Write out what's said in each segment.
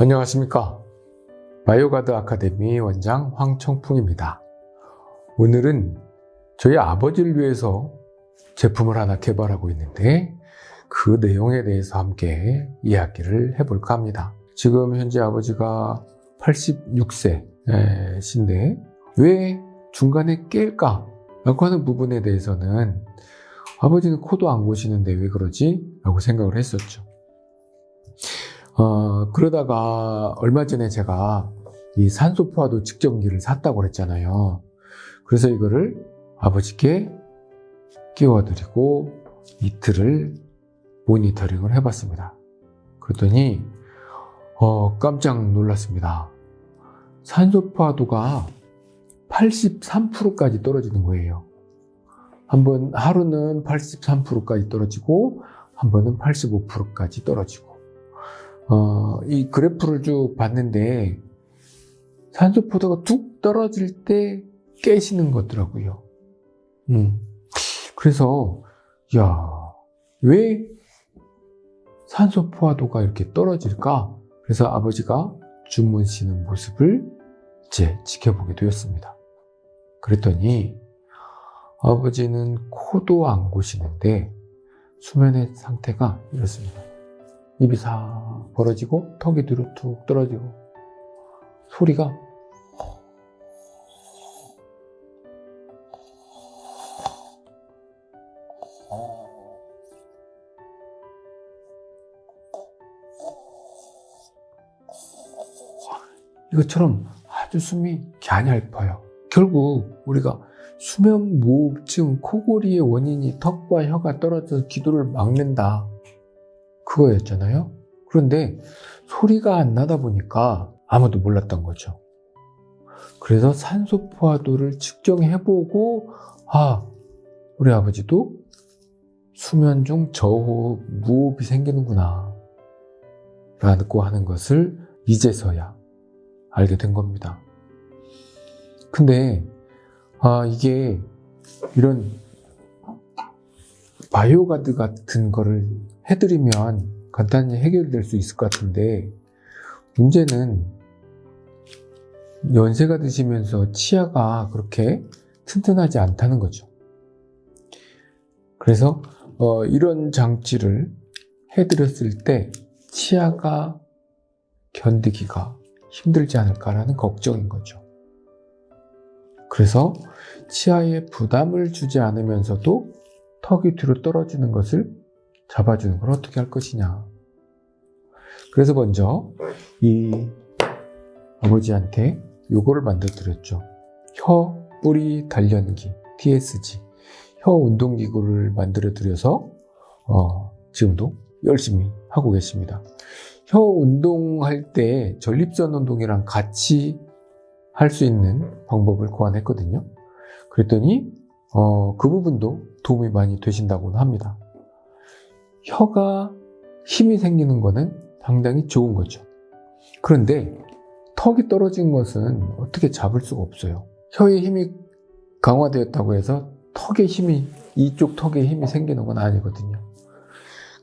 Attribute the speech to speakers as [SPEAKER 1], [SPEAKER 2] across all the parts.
[SPEAKER 1] 안녕하십니까? 바이오가드 아카데미 원장 황청풍입니다. 오늘은 저희 아버지를 위해서 제품을 하나 개발하고 있는데 그 내용에 대해서 함께 이야기를 해볼까 합니다. 지금 현재 아버지가 86세신데 왜 중간에 깰까? 라고 하는 부분에 대해서는 아버지는 코도 안 고시는데 왜 그러지? 라고 생각을 했었죠 어, 그러다가 얼마 전에 제가 이 산소포화도 측정기를 샀다고 그랬잖아요. 그래서 이거를 아버지께 끼워드리고 이틀을 모니터링을 해봤습니다. 그랬더니 어, 깜짝 놀랐습니다. 산소포화도가 83%까지 떨어지는 거예요. 한 번 하루는 83%까지 떨어지고 한 번은 85%까지 떨어지고 어, 이 그래프를 쭉 봤는데 산소 포도가 뚝 떨어질 때 깨시는 거더라고요. 음. 그래서 야, 왜 산소 포화도가 이렇게 떨어질까? 그래서 아버지가 주무시는 모습을 이제 지켜보게 되었습니다. 그랬더니 아버지는 코도 안 고시는데 수면의 상태가 이렇습니다. 입이 싹 벌어지고 턱이 뒤로 툭 떨어지고 소리가 이것처럼 아주 숨이 갸냘퍼요. 결국 우리가 수면 무호흡증 코골이의 원인이 턱과 혀가 떨어져서 기도를 막는다. 그거였잖아요. 그런데 소리가 안 나다 보니까 아무도 몰랐던 거죠. 그래서 산소 포화도를 측정해보고 아 우리 아버지도 수면 중 저호흡, 무호흡이 생기는구나 라고 하는 것을 이제서야 알게 된 겁니다. 근데 아 이게 이런 바이오가드 같은 거를 해드리면 간단히 해결될 수 있을 것 같은데 문제는 연세가 드시면서 치아가 그렇게 튼튼하지 않다는 거죠. 그래서 어, 이런 장치를 해드렸을 때 치아가 견디기가 힘들지 않을까라는 걱정인 거죠. 그래서 치아에 부담을 주지 않으면서도 턱이 뒤로 떨어지는 것을 잡아주는 걸 어떻게 할 것이냐. 그래서 먼저 이 아버지한테 요거를 만들어 드렸죠. 혀 뿌리 단련기 TSG 혀 운동기구를 만들어 드려서 어, 지금도 열심히 하고 계십니다. 혀 운동할 때 전립선 운동이랑 같이 할 수 있는 방법을 고안했거든요. 그랬더니 어, 그 부분도 도움이 많이 되신다고 합니다. 혀가 힘이 생기는 것은 상당히 좋은 거죠. 그런데 턱이 떨어진 것은 어떻게 잡을 수가 없어요. 혀의 힘이 강화되었다고 해서 턱의 힘이 이쪽 턱에 힘이 생기는 건 아니거든요.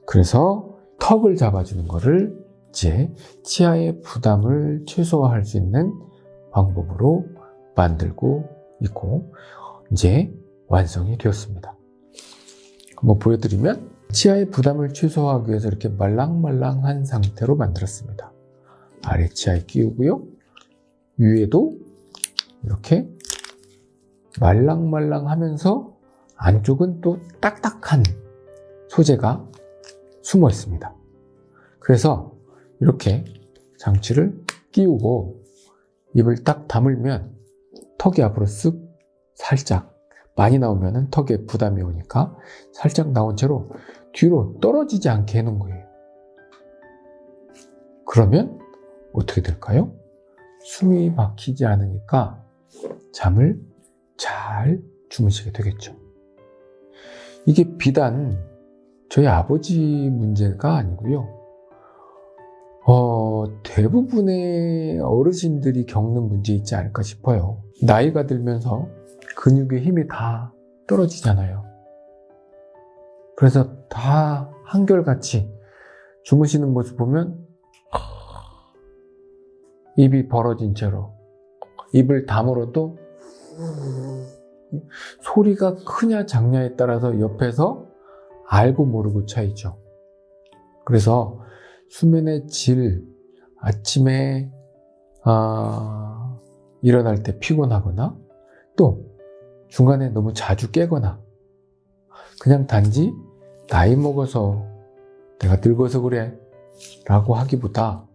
[SPEAKER 1] 그래서 턱을 잡아주는 것을 이제 치아의 부담을 최소화할 수 있는 방법으로 만들고 있고 이제 완성이 되었습니다. 한번 보여드리면 치아의 부담을 최소화하기 위해서 이렇게 말랑말랑한 상태로 만들었습니다. 아래 치아에 끼우고요. 위에도 이렇게 말랑말랑하면서 안쪽은 또 딱딱한 소재가 숨어 있습니다. 그래서 이렇게 장치를 끼우고 입을 딱 다물면 턱이 앞으로 쓱 살짝 많이 나오면 턱에 부담이 오니까 살짝 나온 채로 뒤로 떨어지지 않게 해놓은 거예요. 그러면 어떻게 될까요? 숨이 막히지 않으니까 잠을 잘 주무시게 되겠죠. 이게 비단 저희 아버지 문제가 아니고요. 어, 대부분의 어르신들이 겪는 문제 있지 않을까 싶어요. 나이가 들면서 근육의 힘이 다 떨어지잖아요. 그래서 다 한결같이 주무시는 모습 보면 입이 벌어진 채로 입을 다물어도 소리가 크냐 작냐에 따라서 옆에서 알고 모르고 차이죠. 그래서 수면의 질, 아침에 아, 일어날 때 피곤하거나 또 중간에 너무 자주 깨거나 그냥 단지 나이 먹어서 내가 늙어서 그래 라고 하기보다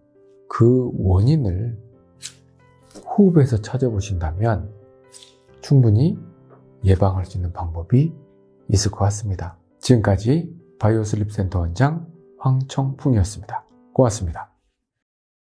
[SPEAKER 1] 그 원인을 호흡에서 찾아보신다면 충분히 예방할 수 있는 방법이 있을 것 같습니다. 지금까지 바이오슬립 센터 원장 황청풍이었습니다. 고맙습니다.